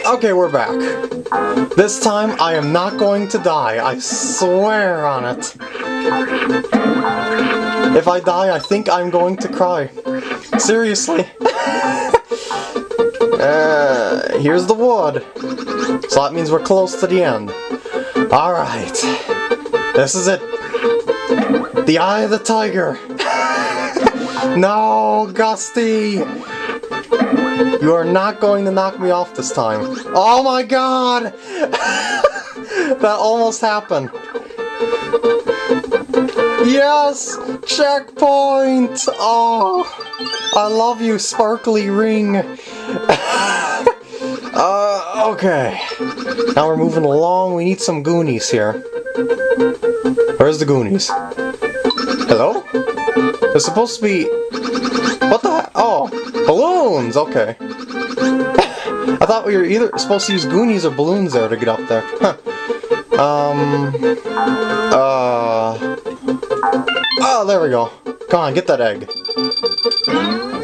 Okay, we're back. This time I am not going to die, I swear on it. If I die, I think I'm going to cry. Seriously. uh, here's the wood. So that means we're close to the end. Alright. This is it. The Eye of the Tiger. no, Gusty! You are not going to knock me off this time. Oh my god! that almost happened. Yes! Checkpoint! Oh! I love you, sparkly ring! uh, okay. Now we're moving along. We need some Goonies here. Where's the Goonies? Hello? There's supposed to be... What the Oh, balloons! Okay. I thought we were either supposed to use Goonies or balloons there to get up there. Huh. Um... Uh... Oh, there we go. Come on, get that egg.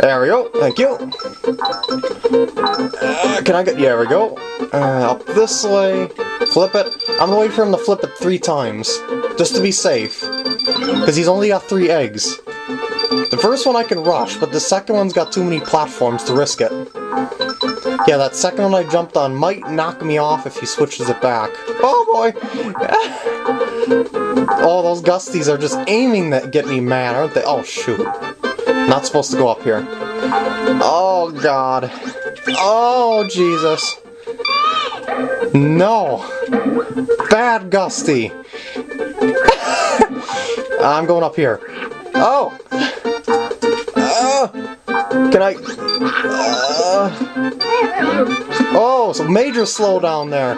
There we go. Thank you. Uh, can I get... Yeah, there we go. Uh, up this way. Flip it. I'm gonna wait for him to flip it three times. Just to be safe. Because he's only got three eggs. The first one I can rush, but the second one's got too many platforms to risk it. Yeah, that second one I jumped on might knock me off if he switches it back. Oh boy! oh, those gusties are just aiming to get me mad, aren't they? Oh shoot. Not supposed to go up here. Oh god. Oh Jesus. No! Bad Gusty! I'm going up here. Oh! Can I... Uh, oh, so major slowdown there.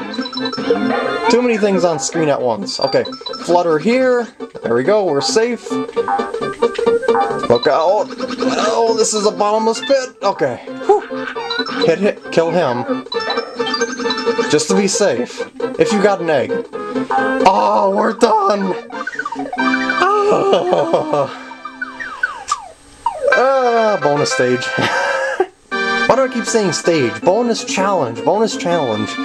Too many things on screen at once. Okay, flutter here. There we go, we're safe. Look out! Oh, this is a bottomless pit! Okay. Whew. Hit, hit, kill him. Just to be safe. If you got an egg. Oh, we're done! Oh. Ah, bonus stage. Why do I keep saying stage? Bonus challenge, bonus challenge.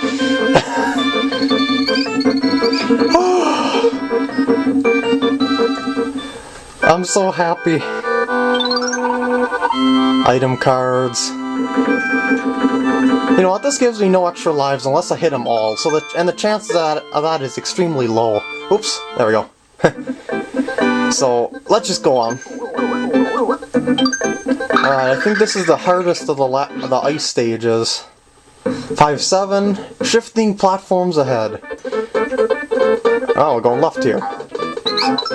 I'm so happy. Item cards. You know what, this gives me no extra lives unless I hit them all, so that, and the chances of that, of that is extremely low. Oops, there we go. so, let's just go on. Alright, I think this is the hardest of the, the ice stages. 5-7, shifting platforms ahead. Oh, we're going left here.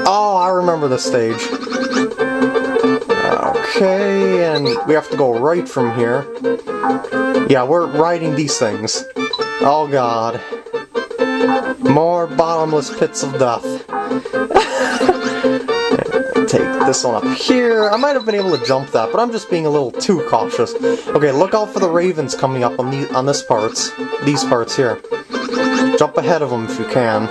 Oh, I remember this stage. Okay, and we have to go right from here. Yeah, we're riding these things. Oh god. More bottomless pits of death. Take this one up here. I might have been able to jump that, but I'm just being a little too cautious. Okay, look out for the ravens coming up on, the, on this parts. These parts here. Jump ahead of them if you can.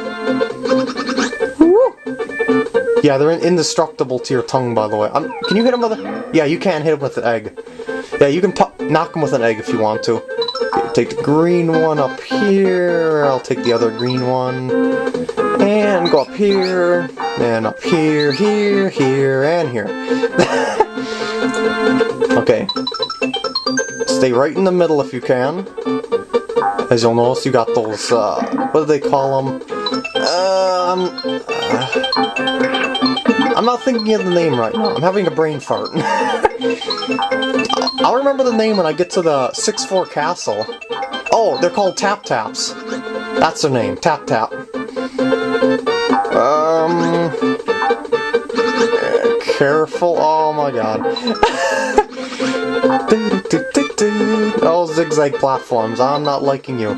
Yeah, they're indestructible to your tongue, by the way. Um, can you hit them with a... Yeah, you can hit them with an egg. Yeah, you can knock them with an egg if you want to. Okay, take the green one up here. I'll take the other green one. And go up here. And up here, here, here, and here. okay. Stay right in the middle if you can. As you'll notice, you got those, uh, what do they call them? Um, uh, I'm not thinking of the name right now. I'm having a brain fart. I'll remember the name when I get to the 6-4 castle. Oh, they're called Tap Taps. That's their name, Tap Tap. Um... Careful, oh my god. oh, zigzag platforms, I'm not liking you.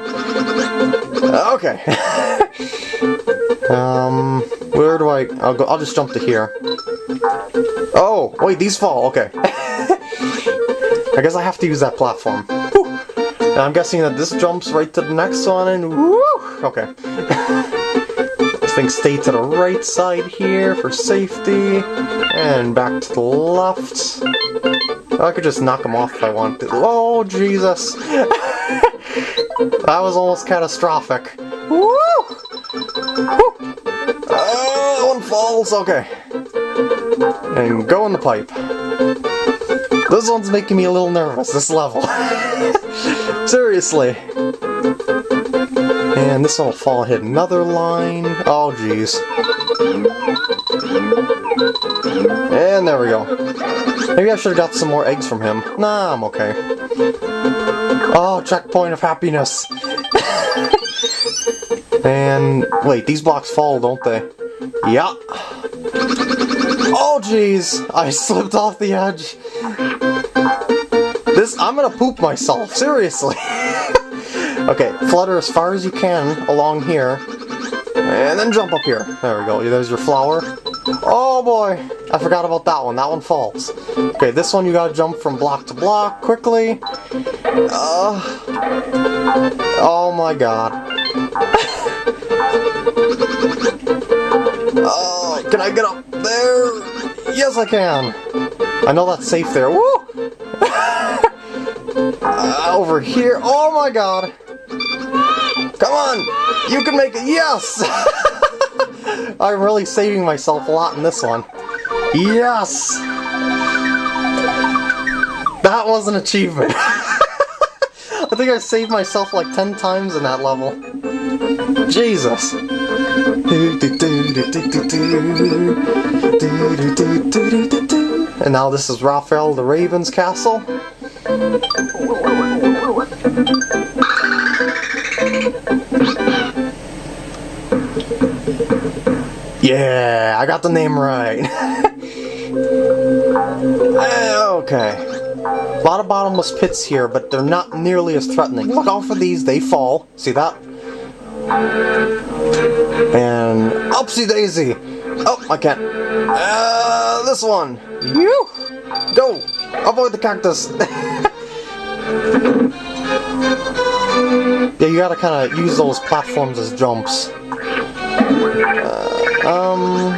Okay. um... Where do I... I'll go. I'll just jump to here. Oh! Wait, these fall. Okay. I guess I have to use that platform. And I'm guessing that this jumps right to the next one and... Okay. I think stay to the right side here for safety. And back to the left. I could just knock them off if I want to. Oh, Jesus! That was almost catastrophic. Woo! Woo! Uh, one falls, okay. And go in the pipe. This one's making me a little nervous, this level. Seriously. And this one will fall hit another line. Oh, jeez. And there we go. Maybe I should have got some more eggs from him. Nah, I'm okay. Oh, checkpoint of happiness. and wait, these blocks fall, don't they? Yeah. Oh, jeez. I slipped off the edge. This, I'm gonna poop myself, seriously. okay, flutter as far as you can along here. And then jump up here. There we go. There's your flower. Oh boy! I forgot about that one. That one falls. Okay, this one you gotta jump from block to block quickly. Uh, oh my god. oh, can I get up there? Yes, I can. I know that's safe there. Woo! uh, over here. Oh my god. On! You can make it! Yes! I'm really saving myself a lot in this one. Yes! That was an achievement. I think I saved myself like 10 times in that level. Jesus. And now this is Raphael the Raven's castle. Yeah, I got the name right. okay. A lot of bottomless pits here, but they're not nearly as threatening. Look out for these, they fall. See that? And upsy daisy! Oh, I can't. Uh, this one! You! Go! Avoid the cactus! yeah, you gotta kinda use those platforms as jumps. Uh, um,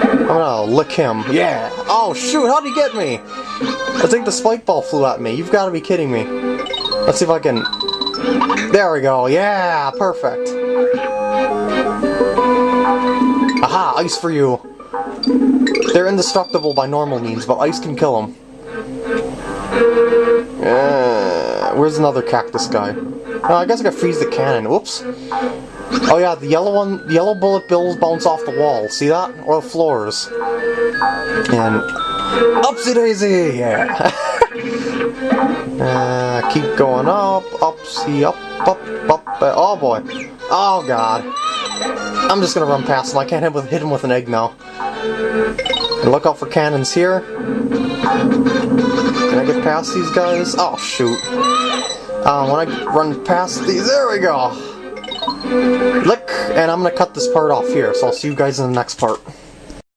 I'm gonna lick him. Yeah! Oh shoot, how'd he get me? I think the spike ball flew at me. You've gotta be kidding me. Let's see if I can... There we go, yeah! Perfect. Aha, ice for you. They're indestructible by normal means, but ice can kill them. Uh, where's another cactus guy? Oh, I guess I gotta freeze the cannon. Whoops. Oh yeah, the yellow one, the yellow bullet bills bounce off the wall. See that? Or floors. And upsy daisy, yeah. uh, keep going up, upsy, up, up, up. Uh, oh boy. Oh god. I'm just gonna run past him. I can't hit, with, hit him with an egg now. And look out for cannons here. Can I get past these guys? Oh shoot. Um, when I run past these, there we go. Lick, and I'm gonna cut this part off here, so I'll see you guys in the next part.